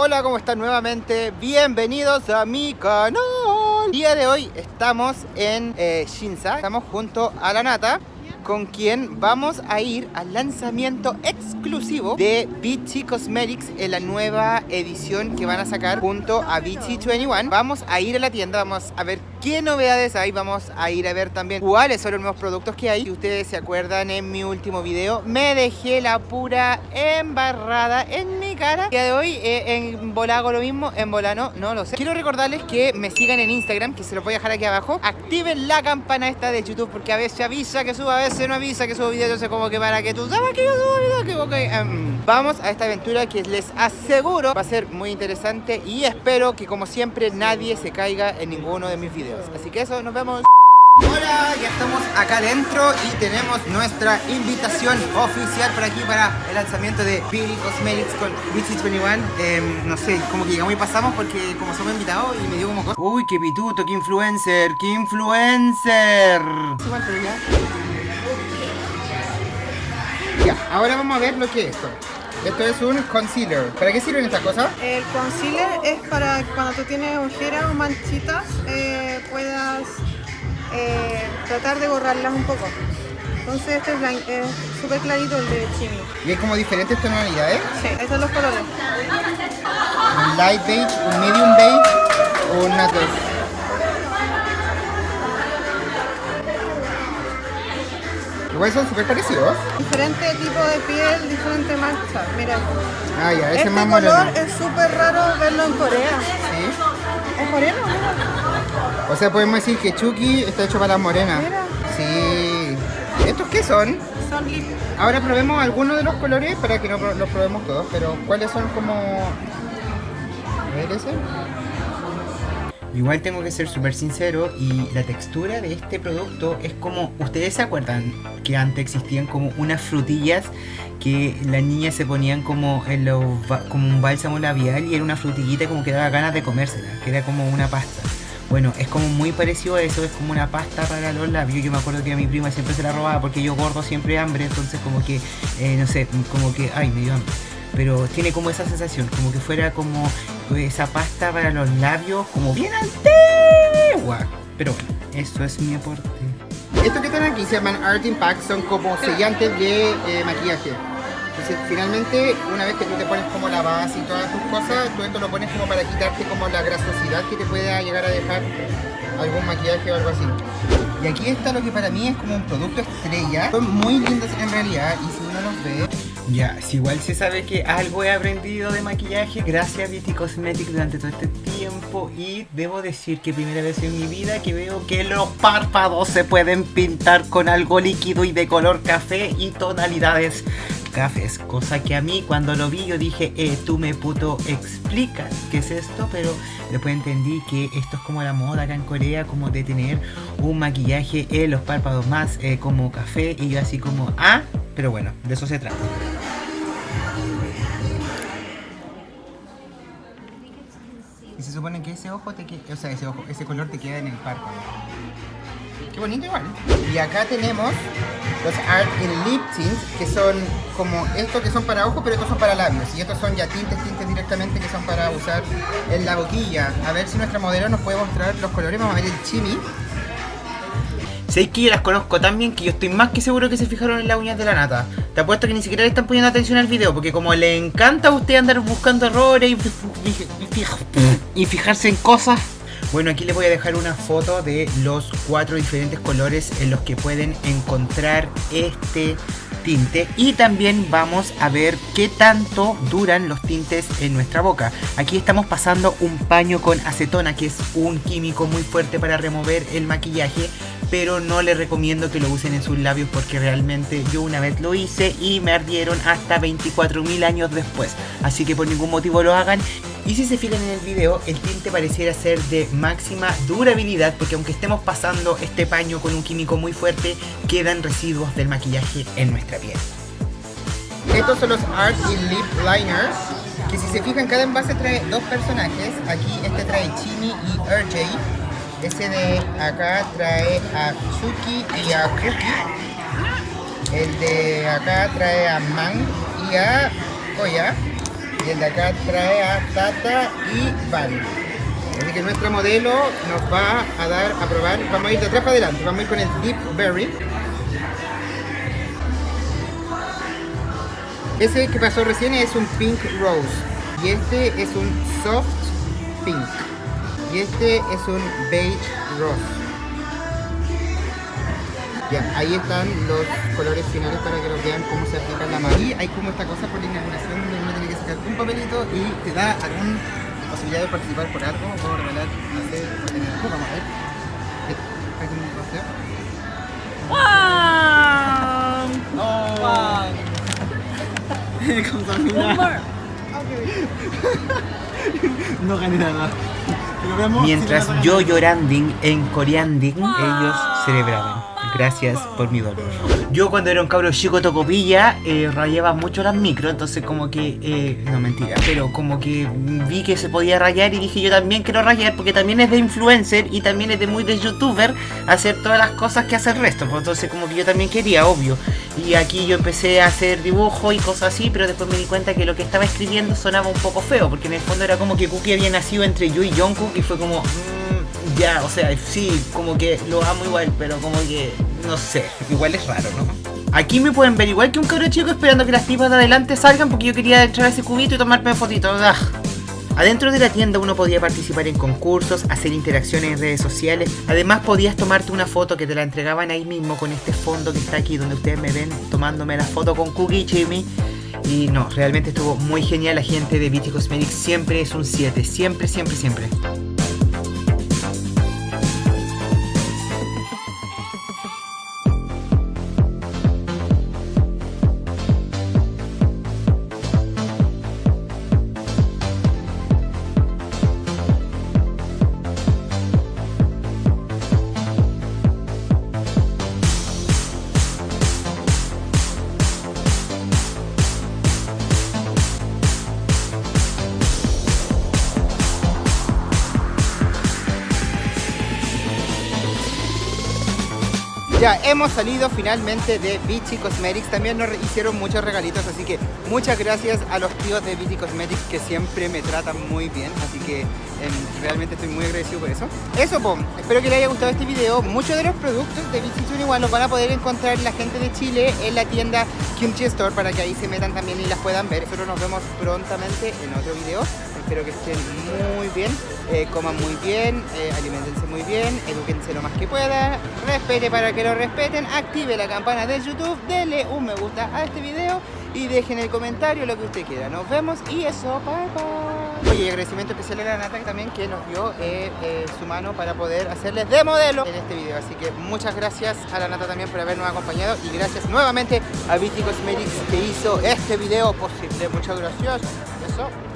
Hola, ¿cómo están nuevamente? Bienvenidos a mi canal. Día de hoy estamos en eh, Shinsa, estamos junto a la Nata con quien vamos a ir al lanzamiento exclusivo de Beachy Cosmetics en la nueva edición que van a sacar junto a Beachy 21. Vamos a ir a la tienda, vamos a ver qué novedades hay, vamos a ir a ver también cuáles son los nuevos productos que hay. Si ustedes se acuerdan en mi último video, me dejé la pura embarrada en mi cara. El día de hoy eh, en bola hago lo mismo, en bola no, lo sé. Quiero recordarles que me sigan en Instagram, que se los voy a dejar aquí abajo. Activen la campana esta de YouTube porque a veces avisa que suba, a veces no avisa que subo video. Entonces como que para que tú sabes que yo subo video, que em, vamos a esta aventura que les aseguro va a ser muy interesante y espero que como siempre nadie se caiga en ninguno de mis videos. Así que eso, nos vemos. Hola, ya estamos acá adentro y tenemos nuestra invitación oficial por aquí para el lanzamiento de Beauty Cosmetics con Witchy 21 eh, No sé, como que llegamos y pasamos porque como somos invitados y me dio como cosa Uy, qué pituto, qué influencer, qué influencer Ya, ahora vamos a ver lo que es esto esto es un concealer. ¿Para qué sirven estas cosas? El concealer es para cuando tú tienes ojeras o manchitas eh, puedas eh, tratar de borrarlas un poco. Entonces este es súper clarito el de Chimi. ¿Y hay como diferentes tonalidades? Sí, estos son los colores. Un light beige, un medium beige o un natural. Igual son súper parecidos. Diferente tipo de piel, diferente mancha. Mira. Ah, ya, ese este más color es súper raro verlo en Corea. Sí. ¿Es coreano? O sea, podemos decir que Chucky está hecho para las morenas. Sí. ¿Estos qué son? Son. Ahora probemos algunos de los colores para que no los probemos todos, pero ¿cuáles son como...? A ver ese. Igual tengo que ser súper sincero y la textura de este producto es como... ¿Ustedes se acuerdan que antes existían como unas frutillas que las niñas se ponían como, en los, como un bálsamo labial y era una frutillita como que daba ganas de comérsela, que era como una pasta? Bueno, es como muy parecido a eso, es como una pasta para los labios. Yo me acuerdo que a mi prima siempre se la robaba porque yo gordo siempre hambre, entonces como que, eh, no sé, como que, ay, me dio hambre. Pero tiene como esa sensación, como que fuera como esa pasta para los labios, como bien antigua. Pero bueno, eso es mi aporte. Esto que están aquí se llaman Art Impact, son como sellantes de eh, maquillaje. Finalmente, una vez que tú te pones como la base y todas tus cosas, tú esto lo pones como para quitarte como la grasosidad que te pueda llegar a dejar algún maquillaje o algo así. Y aquí está lo que para mí es como un producto estrella. Son muy lindos en realidad y si uno los ve... Ya, si igual se sabe que algo he aprendido de maquillaje gracias a Beauty Cosmetics durante todo este tiempo y debo decir que primera vez en mi vida que veo que los párpados se pueden pintar con algo líquido y de color café y tonalidades cafés, cosa que a mí cuando lo vi yo dije, eh, tú me puto explicas qué es esto, pero después entendí que esto es como la moda acá en Corea, como de tener un maquillaje en los párpados más eh, como café y yo así como, ah, pero bueno, de eso se trata. Y se supone que ese ojo te o sea, ese ojo, ese color te queda en el párpado. Bonito igual. Y acá tenemos los Art in Lip Tints, que son como estos que son para ojos, pero estos son para labios. Y estos son ya tintes, tintes directamente que son para usar en la boquilla. A ver si nuestra modelo nos puede mostrar los colores. Vamos a ver el chimi. Sé que yo las conozco tan bien que yo estoy más que seguro que se fijaron en las uñas de la nata. Te apuesto que ni siquiera le están poniendo atención al video, porque como le encanta a usted andar buscando errores y, y fijarse en cosas, bueno, aquí les voy a dejar una foto de los cuatro diferentes colores en los que pueden encontrar este tinte y también vamos a ver qué tanto duran los tintes en nuestra boca. Aquí estamos pasando un paño con acetona que es un químico muy fuerte para remover el maquillaje pero no les recomiendo que lo usen en sus labios porque realmente yo una vez lo hice y me ardieron hasta 24.000 años después. Así que por ningún motivo lo hagan. Y si se fijan en el video, el tinte pareciera ser de máxima durabilidad porque aunque estemos pasando este paño con un químico muy fuerte, quedan residuos del maquillaje en nuestra piel. Estos son los Art in Lip Liners, que si se fijan cada envase trae dos personajes. Aquí este trae Chini y RJ. Ese de acá trae a Chucky y a Cookie. El de acá trae a Man y a Koya. El de acá trae a Tata y Van. Así que nuestra modelo nos va a dar a probar. Vamos a ir de atrás para adelante. Vamos a ir con el Deep Berry. Ese que pasó recién es un Pink Rose. Y este es un Soft Pink. Y este es un Beige Rose. Ya, ahí están los colores finales para que lo vean cómo se aplica la mano. Y hay como esta cosa por la inauguración donde uno tiene que sacar un papelito y te da alguna posibilidad de participar por algo o regalar, no sé, por tener algo. Vamos a ver. ¿Hay un paseo? No gané nada. Pero veamos si Mientras yo lloranding en coreanding, ellos celebraban. Gracias por mi dolor. Yo cuando era un cabro chico tocopilla, eh, rayaba mucho las micros, entonces como que, eh, no mentira, pero como que vi que se podía rayar y dije yo también quiero rayar porque también es de influencer y también es de muy de youtuber hacer todas las cosas que hace el resto, pues entonces como que yo también quería, obvio. Y aquí yo empecé a hacer dibujo y cosas así, pero después me di cuenta que lo que estaba escribiendo sonaba un poco feo, porque en el fondo era como que Cookie había nacido entre yo y Jungkook y fue como, mm, ya, o sea, sí, como que lo amo igual, pero como que, no sé, igual es raro, ¿no? Aquí me pueden ver igual que un cabro chico esperando que las tipas de adelante salgan porque yo quería entrar a ese cubito y tomarme fotitos. ¡Ah! Adentro de la tienda uno podía participar en concursos, hacer interacciones en redes sociales. Además podías tomarte una foto que te la entregaban ahí mismo con este fondo que está aquí donde ustedes me ven tomándome la foto con Cookie Jimmy. Y no, realmente estuvo muy genial. La gente de Beauty Cosmetics siempre es un 7. Siempre, siempre, siempre. Ya hemos salido finalmente de Vichy Cosmetics. También nos hicieron muchos regalitos, así que muchas gracias a los tíos de Vichy Cosmetics que siempre me tratan muy bien. Así que em, realmente estoy muy agradecido por eso. Eso, pom. Espero que les haya gustado este video. Muchos de los productos de Vichy 21 los van a poder encontrar la gente de Chile en la tienda Kimchi Store para que ahí se metan también y las puedan ver. Nosotros nos vemos prontamente en otro video. Espero que estén muy bien, eh, coman muy bien, eh, alimentense muy bien, eduquense lo más que puedan, respete para que lo respeten, active la campana de YouTube, denle un me gusta a este video y dejen en el comentario lo que usted quiera. Nos vemos y eso, bye bye. Oye, agradecimiento especial a la Nata también que nos dio eh, su mano para poder hacerles de modelo en este video. Así que muchas gracias a la Nata también por habernos acompañado y gracias nuevamente a Beauty Cosmetics que hizo este video posible. Muchas gracias. Eso.